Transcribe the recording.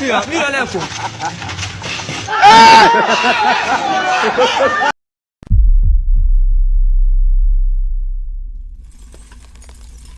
Mira, mira, Leco.